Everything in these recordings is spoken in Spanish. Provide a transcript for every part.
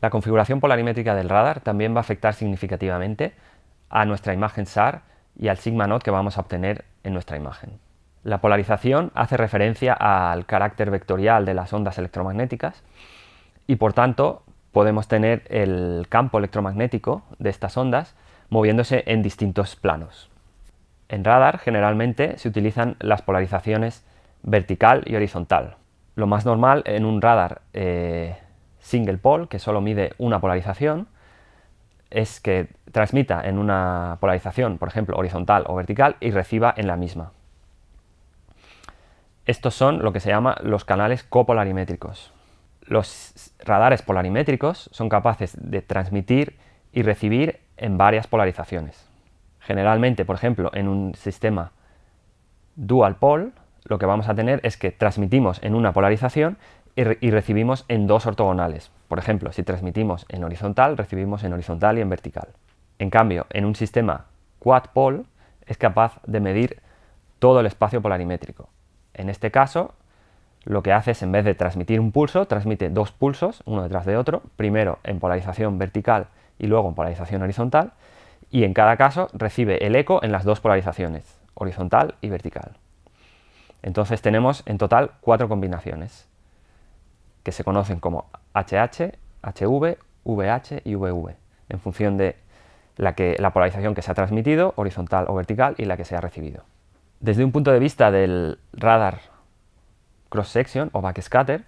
La configuración polarimétrica del radar también va a afectar significativamente a nuestra imagen SAR y al sigma naught que vamos a obtener en nuestra imagen. La polarización hace referencia al carácter vectorial de las ondas electromagnéticas y por tanto podemos tener el campo electromagnético de estas ondas moviéndose en distintos planos. En radar generalmente se utilizan las polarizaciones vertical y horizontal. Lo más normal en un radar eh, single pole, que solo mide una polarización, es que transmita en una polarización, por ejemplo, horizontal o vertical, y reciba en la misma. Estos son lo que se llama los canales copolarimétricos. Los radares polarimétricos son capaces de transmitir y recibir en varias polarizaciones. Generalmente, por ejemplo, en un sistema dual pole, lo que vamos a tener es que transmitimos en una polarización y, recibimos en dos ortogonales. Por ejemplo, si transmitimos en horizontal, recibimos en horizontal y en vertical. En cambio, en un sistema quad pole es capaz de medir todo el espacio polarimétrico. En este caso, lo que hace es, en vez de transmitir un pulso, transmite dos pulsos, uno detrás de otro, primero en polarización vertical y luego en polarización horizontal, y en cada caso recibe el eco en las dos polarizaciones, horizontal y vertical. Entonces tenemos en total cuatro combinaciones que se conocen como HH, HV, VH y VV, en función de la, que, la polarización que se ha transmitido, horizontal o vertical, y la que se ha recibido. Desde un punto de vista del radar cross-section o backscatter,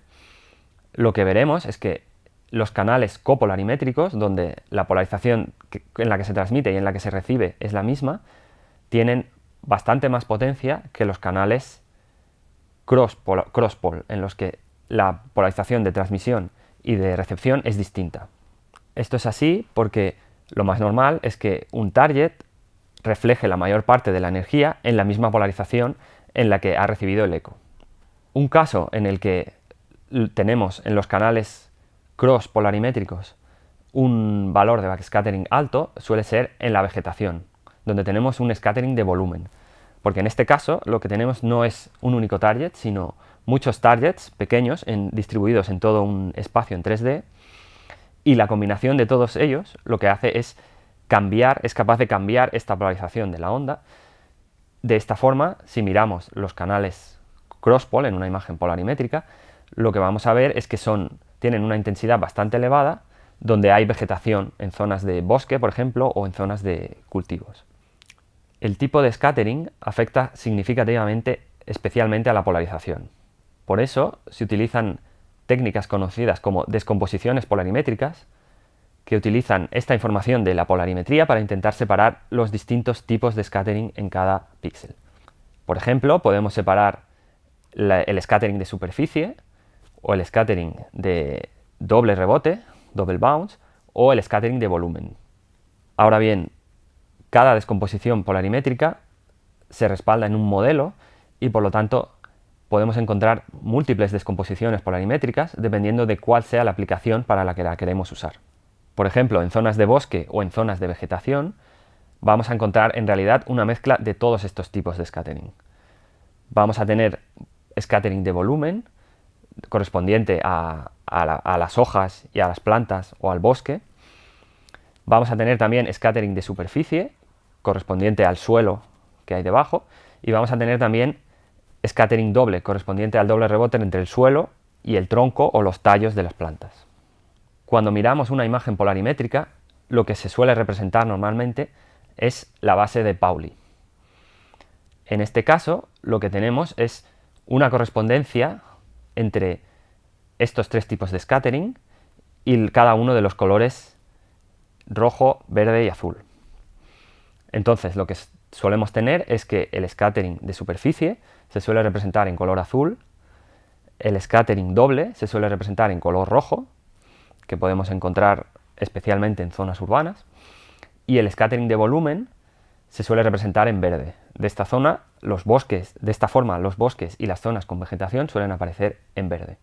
lo que veremos es que los canales copolarimétricos, donde la polarización en la que se transmite y en la que se recibe es la misma, tienen bastante más potencia que los canales cross-pole, en los que la polarización de transmisión y de recepción es distinta. Esto es así porque lo más normal es que un target refleje la mayor parte de la energía en la misma polarización en la que ha recibido el eco. Un caso en el que tenemos en los canales cross polarimétricos un valor de backscattering alto suele ser en la vegetación, donde tenemos un scattering de volumen. Porque en este caso lo que tenemos no es un único target, sino muchos targets pequeños distribuidos en todo un espacio en 3D y la combinación de todos ellos lo que hace es cambiar, es capaz de cambiar esta polarización de la onda. De esta forma, si miramos los canales crosspol en una imagen polarimétrica, lo que vamos a ver es que son, tienen una intensidad bastante elevada donde hay vegetación en zonas de bosque, por ejemplo, o en zonas de cultivos. El tipo de scattering afecta significativamente especialmente a la polarización. Por eso se utilizan técnicas conocidas como descomposiciones polarimétricas, que utilizan esta información de la polarimetría para intentar separar los distintos tipos de scattering en cada píxel. Por ejemplo, podemos separar el scattering de superficie, o el scattering de doble rebote, double bounce, o el scattering de volumen. Ahora bien, cada descomposición polarimétrica se respalda en un modelo y por lo tanto podemos encontrar múltiples descomposiciones polarimétricas dependiendo de cuál sea la aplicación para la que la queremos usar. Por ejemplo, en zonas de bosque o en zonas de vegetación, vamos a encontrar en realidad una mezcla de todos estos tipos de scattering. Vamos a tener scattering de volumen, correspondiente a, las hojas y a las plantas o al bosque. Vamos a tener también scattering de superficie, correspondiente al suelo que hay debajo. Y vamos a tener también scattering doble, correspondiente al doble rebote entre el suelo y el tronco o los tallos de las plantas. Cuando miramos una imagen polarimétrica, lo que se suele representar normalmente es la base de Pauli. En este caso, lo que tenemos es una correspondencia entre estos tres tipos de scattering y cada uno de los colores rojo, verde y azul. Entonces, lo que solemos tener es que el scattering de superficie se suele representar en color azul, el scattering doble se suele representar en color rojo, que podemos encontrar especialmente en zonas urbanas, y el scattering de volumen se suele representar en verde. De esta zona, los bosques, de esta forma, los bosques y las zonas con vegetación suelen aparecer en verde.